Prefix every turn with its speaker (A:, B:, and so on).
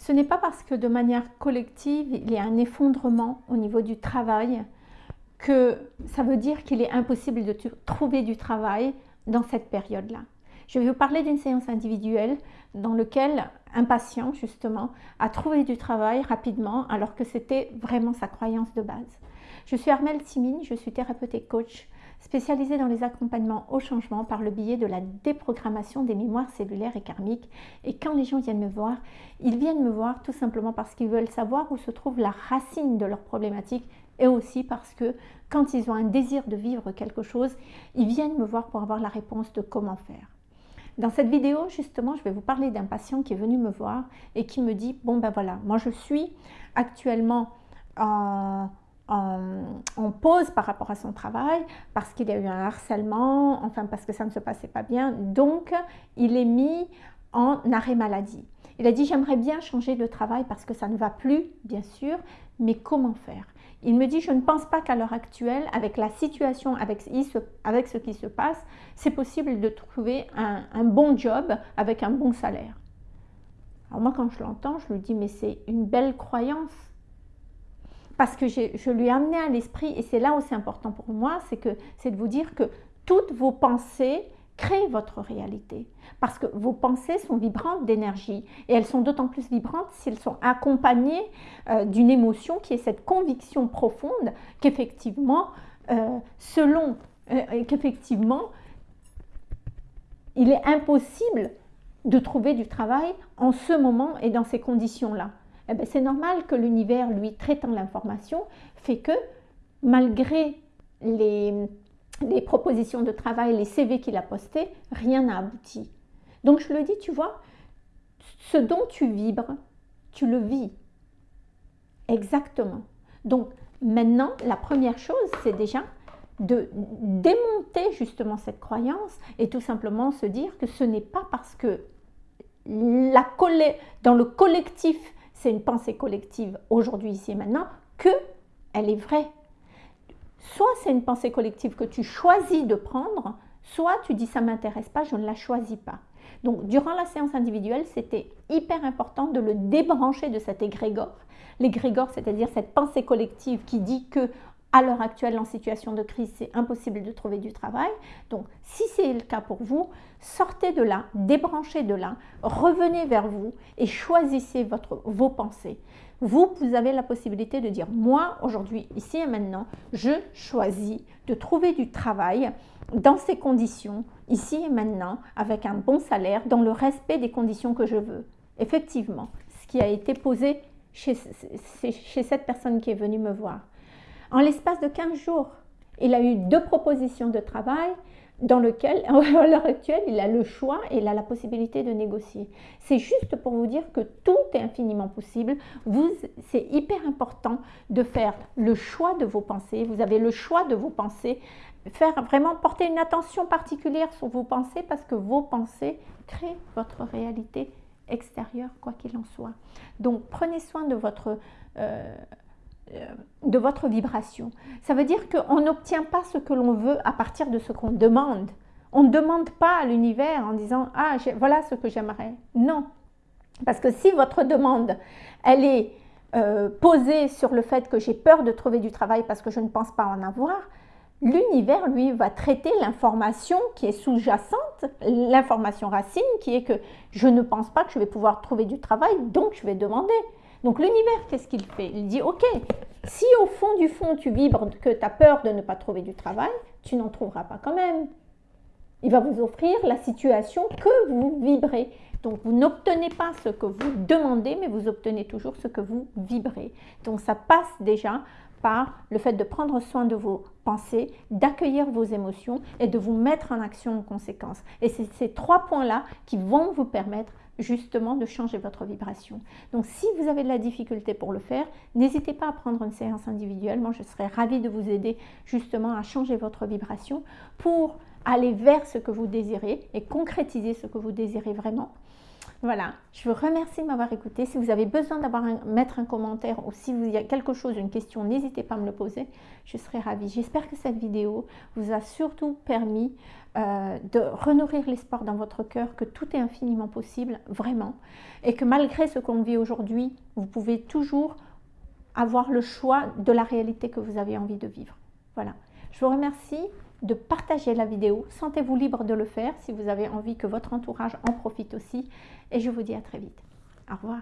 A: Ce n'est pas parce que de manière collective, il y a un effondrement au niveau du travail que ça veut dire qu'il est impossible de trouver du travail dans cette période-là. Je vais vous parler d'une séance individuelle dans laquelle un patient, justement, a trouvé du travail rapidement alors que c'était vraiment sa croyance de base. Je suis Armelle Simine, je suis thérapeute et coach spécialisée dans les accompagnements au changement par le biais de la déprogrammation des mémoires cellulaires et karmiques. Et quand les gens viennent me voir, ils viennent me voir tout simplement parce qu'ils veulent savoir où se trouve la racine de leurs problématiques et aussi parce que quand ils ont un désir de vivre quelque chose, ils viennent me voir pour avoir la réponse de comment faire. Dans cette vidéo, justement, je vais vous parler d'un patient qui est venu me voir et qui me dit, bon ben voilà, moi je suis actuellement en, en, pause par rapport à son travail parce qu'il y a eu un harcèlement, enfin parce que ça ne se passait pas bien. Donc, il est mis en arrêt maladie. Il a dit, j'aimerais bien changer de travail parce que ça ne va plus, bien sûr, mais comment faire? Il me dit, je ne pense pas qu'à l'heure actuelle, avec la situation, avec, avec ce qui se passe, c'est possible de trouver un, un bon job avec un bon salaire. Alors moi, quand je l'entends, je lui dis, mais c'est une belle croyance parce que je lui ai amené à l'esprit, et c'est là où c'est important pour moi, c'est de vous dire que toutes vos pensées créent votre réalité. Parce que vos pensées sont vibrantes d'énergie, et elles sont d'autant plus vibrantes si elles sont accompagnées euh, d'une émotion qui est cette conviction profonde qu'effectivement, euh, selon, euh, qu'effectivement, il est impossible de trouver du travail en ce moment et dans ces conditions-là. Eh ben, c'est normal que l'univers, lui, traitant l'information, fait que malgré les, propositions de travail, les CV qu'il a postés, rien n'a abouti. Donc je le dis, tu vois, ce dont tu vibres, tu le vis. Exactement. Donc maintenant, la première chose, c'est déjà de démonter justement cette croyance et tout simplement se dire que ce n'est pas parce que dans le collectif c'est une pensée collective aujourd'hui, ici et maintenant, que elle est vraie. Soit c'est une pensée collective que tu choisis de prendre, soit tu dis ça m'intéresse pas, je ne la choisis pas. Donc durant la séance individuelle, c'était hyper important de le débrancher de cet égrégore. L'égrégore, c'est-à-dire cette pensée collective qui dit que à l'heure actuelle, en situation de crise, c'est impossible de trouver du travail. Donc, si c'est le cas pour vous, sortez de là, débranchez de là, revenez vers vous et choisissez votre, vos pensées. Vous, vous avez la possibilité de dire, moi, aujourd'hui, ici et maintenant, je choisis de trouver du travail dans ces conditions, ici et maintenant, avec un bon salaire, dans le respect des conditions que je veux. Effectivement, ce qui a été posé chez, chez cette personne qui est venue me voir. En l'espace de 15 jours, il a eu deux propositions de travail dans lesquelles, à l'heure actuelle, il a le choix et il a la possibilité de négocier. C'est juste pour vous dire que tout est infiniment possible. C'est hyper important de faire le choix de vos pensées. Vous avez le choix de vos pensées. Faire vraiment porter une attention particulière sur vos pensées parce que vos pensées créent votre réalité extérieure, quoi qu'il en soit. Donc, prenez soin de votre... Euh, de votre vibration. Ça veut dire qu'on n'obtient pas ce que l'on veut à partir de ce qu'on demande. On ne demande pas à l'univers en disant « Ah, voilà ce que j'aimerais ». Non. Parce que si votre demande, elle est euh, posée sur le fait que j'ai peur de trouver du travail parce que je ne pense pas en avoir, l'univers, lui, va traiter l'information qui est sous-jacente, l'information racine, qui est que je ne pense pas que je vais pouvoir trouver du travail, donc je vais demander. Donc l'univers, qu'est-ce qu'il fait? Il dit, ok, si au fond du fond tu vibres que tu as peur de ne pas trouver du travail, tu n'en trouveras pas quand même. Il va vous offrir la situation que vous vibrez. Donc vous n'obtenez pas ce que vous demandez, mais vous obtenez toujours ce que vous vibrez. Donc ça passe déjà par le fait de prendre soin de vos pensées, d'accueillir vos émotions et de vous mettre en action en conséquence. Et c'est ces trois points-là qui vont vous permettre justement de changer votre vibration. Donc si vous avez de la difficulté pour le faire, n'hésitez pas à prendre une séance individuelle. Moi, je serais ravie de vous aider justement à changer votre vibration pour aller vers ce que vous désirez et concrétiser ce que vous désirez vraiment. Voilà, je vous remercie de m'avoir écouté. Si vous avez besoin d'avoir mettre un commentaire ou si vous y a quelque chose, une question, n'hésitez pas à me le poser. Je serai ravie. J'espère que cette vidéo vous a surtout permis euh, de renourrir l'espoir dans votre cœur que tout est infiniment possible, vraiment. Et que malgré ce qu'on vit aujourd'hui, vous pouvez toujours avoir le choix de la réalité que vous avez envie de vivre. Voilà. Je vous remercie de partager la vidéo. Sentez-vous libre de le faire si vous avez envie que votre entourage en profite aussi. Et je vous dis à très vite. Au revoir.